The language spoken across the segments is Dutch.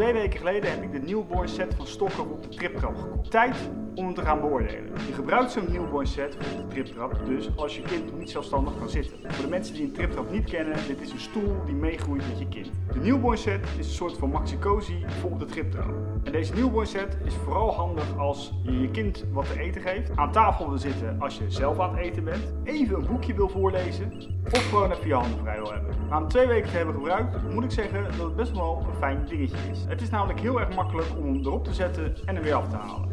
Twee weken geleden heb ik de newborn set van Stokker op de triptrap gekocht. Tijd om hem te gaan beoordelen. Je gebruikt zo'n newborn set op de triptrap dus als je kind nog niet zelfstandig kan zitten. Voor de mensen die een triptrap niet kennen, dit is een stoel die meegroeit met je kind. De newborn set is een soort van maxi-cozy voor op de triptrap. En deze newborn set is vooral handig als je je kind wat te eten geeft, aan tafel wil zitten als je zelf aan het eten bent, even een boekje wil voorlezen of gewoon even je handen vrij wil hebben. Na twee weken te hebben gebruikt, moet ik zeggen dat het best wel een fijn dingetje is. Het is namelijk heel erg makkelijk om hem erop te zetten en hem weer af te halen.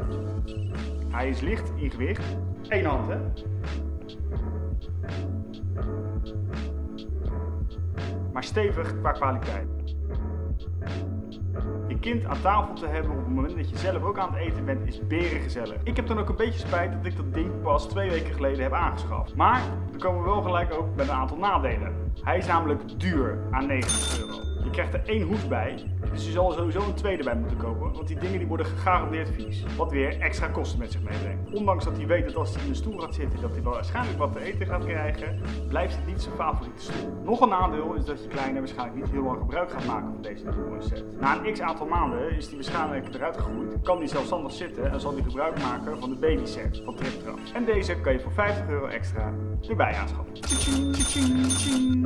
Hij is licht in gewicht. Eén hand hè. Maar stevig qua kwaliteit. Je kind aan tafel te hebben op het moment dat je zelf ook aan het eten bent is beren gezellig. Ik heb dan ook een beetje spijt dat ik dat ding pas twee weken geleden heb aangeschaft. Maar dan komen we wel gelijk ook met een aantal nadelen. Hij is namelijk duur aan 90 euro. Je krijgt er één hoes bij, dus je zal sowieso een tweede bij moeten kopen, want die dingen die worden gegarandeerd vies. Wat weer extra kosten met zich meebrengt. Ondanks dat hij weet dat als hij in de stoel gaat zitten, dat hij wel waarschijnlijk wat te eten gaat krijgen, blijft het niet zijn favoriete stoel. Nog een nadeel is dat je kleine waarschijnlijk niet heel lang gebruik gaat maken van deze nieuwe set. Na een x aantal maanden is hij waarschijnlijk eruit gegroeid, kan hij zelfstandig zitten en zal hij gebruik maken van de baby set van Triptrap. En deze kan je voor 50 euro extra erbij aanschaffen.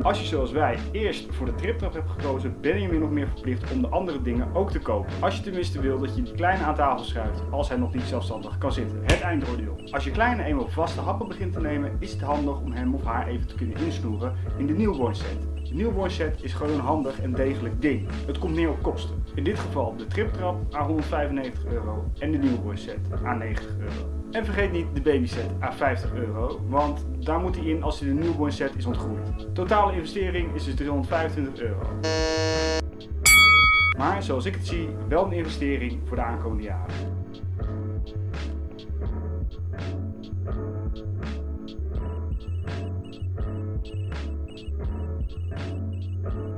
Als je zoals wij eerst voor de triptrap hebt gekozen, ben je weer nog meer verplicht om de andere dingen ook te kopen. Als je tenminste wil dat je die kleine aan tafel schuift als hij nog niet zelfstandig kan zitten. Het eindoordeel. Als je kleine eenmaal vaste happen begint te nemen, is het handig om hem of haar even te kunnen insnoeren in de newborn set. De newborn set is gewoon een handig en degelijk ding. Het komt neer op kosten. In dit geval de triptrap aan 195 euro en de newborn set aan 90 euro. En vergeet niet de baby set aan 50 euro, want daar moet hij in als hij de newborn set is ontgroeid. Totale investering is dus 325 euro. Maar zoals ik het zie, wel een investering voor de aankomende jaren.